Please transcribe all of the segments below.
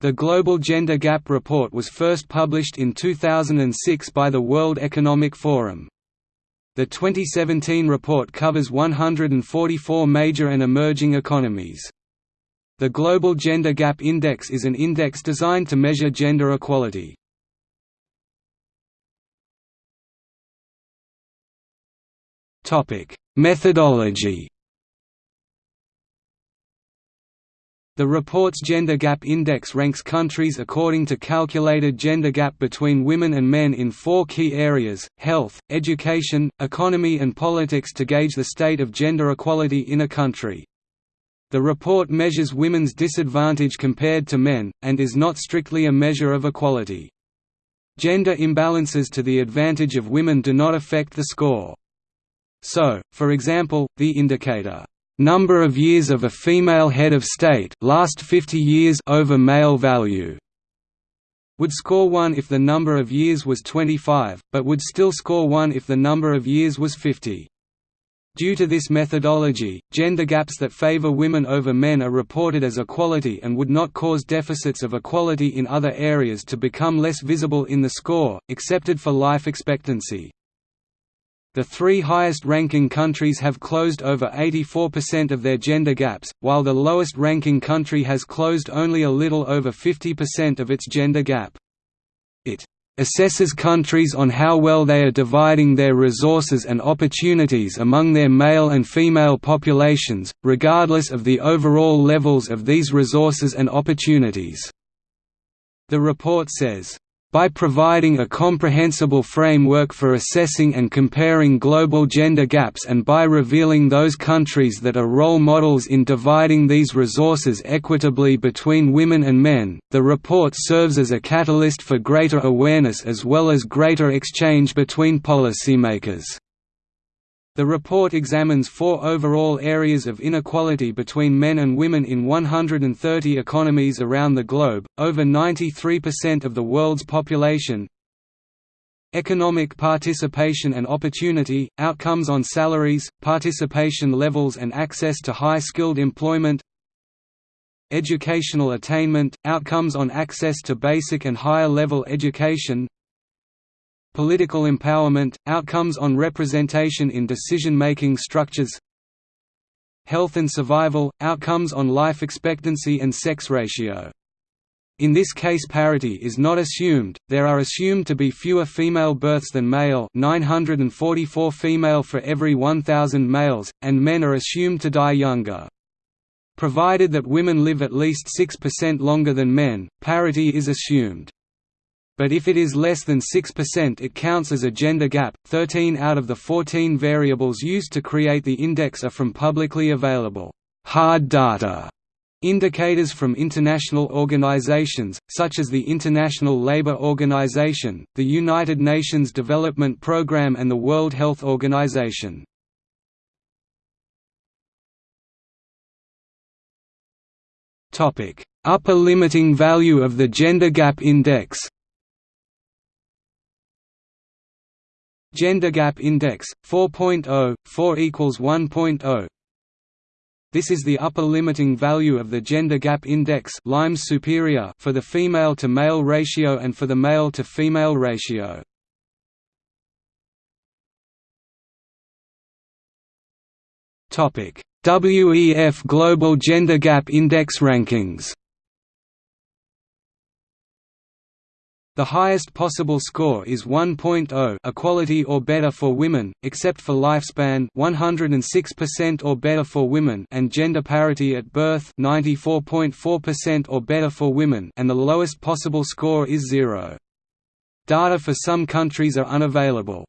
The Global Gender Gap Report was first published in 2006 by the World Economic Forum. The 2017 report covers 144 major and emerging economies. The Global Gender Gap Index is an index designed to measure gender equality. Methodology The report's Gender Gap Index ranks countries according to calculated gender gap between women and men in four key areas, health, education, economy and politics to gauge the state of gender equality in a country. The report measures women's disadvantage compared to men, and is not strictly a measure of equality. Gender imbalances to the advantage of women do not affect the score. So, for example, the indicator Number of years of a female head of state last 50 years over male value would score 1 if the number of years was 25, but would still score 1 if the number of years was 50. Due to this methodology, gender gaps that favor women over men are reported as equality and would not cause deficits of equality in other areas to become less visible in the score, excepted for life expectancy. The three highest-ranking countries have closed over 84% of their gender gaps, while the lowest-ranking country has closed only a little over 50% of its gender gap. It assesses countries on how well they are dividing their resources and opportunities among their male and female populations, regardless of the overall levels of these resources and opportunities. The report says, by providing a comprehensible framework for assessing and comparing global gender gaps and by revealing those countries that are role models in dividing these resources equitably between women and men, the report serves as a catalyst for greater awareness as well as greater exchange between policymakers. The report examines four overall areas of inequality between men and women in 130 economies around the globe, over 93% of the world's population. Economic participation and opportunity, outcomes on salaries, participation levels and access to high-skilled employment Educational attainment, outcomes on access to basic and higher-level education Political empowerment – outcomes on representation in decision-making structures Health and survival – outcomes on life expectancy and sex ratio. In this case parity is not assumed, there are assumed to be fewer female births than male 944 female for every 1,000 males, and men are assumed to die younger. Provided that women live at least 6% longer than men, parity is assumed but if it is less than 6% it counts as a gender gap. 13 out of the 14 variables used to create the index are from publicly available hard data indicators from international organizations, such as the International Labour Organization, the United Nations Development Programme and the World Health Organization. Upper limiting value of the Gender Gap Index Gender Gap Index 4.0 4 equals 1.0 This is the upper limiting value of the Gender Gap Index superior for the female to male ratio and for the male to female ratio. Topic: WEF Global Gender Gap Index rankings The highest possible score is 1.0 equality or better for women, except for lifespan 106% or better for women and gender parity at birth 94.4% or better for women and the lowest possible score is 0. Data for some countries are unavailable.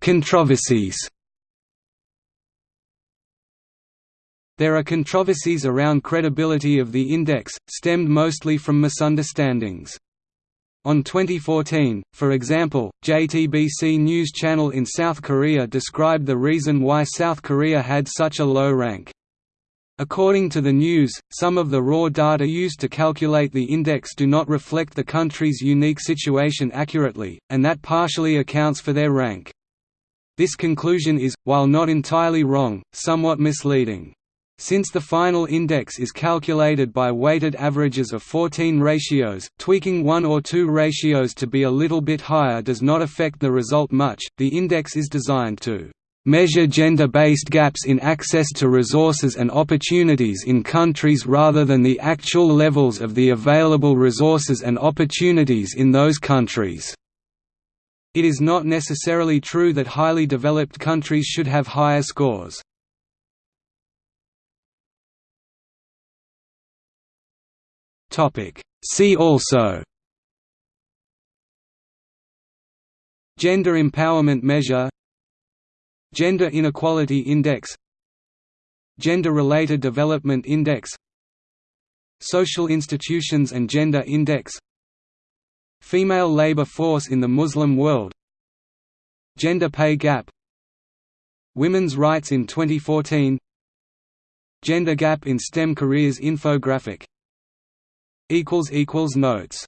Controversies There are controversies around credibility of the index, stemmed mostly from misunderstandings. On 2014, for example, JTBC News Channel in South Korea described the reason why South Korea had such a low rank. According to the news, some of the raw data used to calculate the index do not reflect the country's unique situation accurately, and that partially accounts for their rank. This conclusion is, while not entirely wrong, somewhat misleading. Since the final index is calculated by weighted averages of 14 ratios, tweaking one or two ratios to be a little bit higher does not affect the result much. The index is designed to measure gender-based gaps in access to resources and opportunities in countries rather than the actual levels of the available resources and opportunities in those countries. It is not necessarily true that highly developed countries should have higher scores. See also Gender Empowerment Measure Gender Inequality Index Gender-Related Development Index Social Institutions and Gender Index Female labor force in the Muslim world Gender pay gap Women's rights in 2014 Gender gap in STEM careers infographic Notes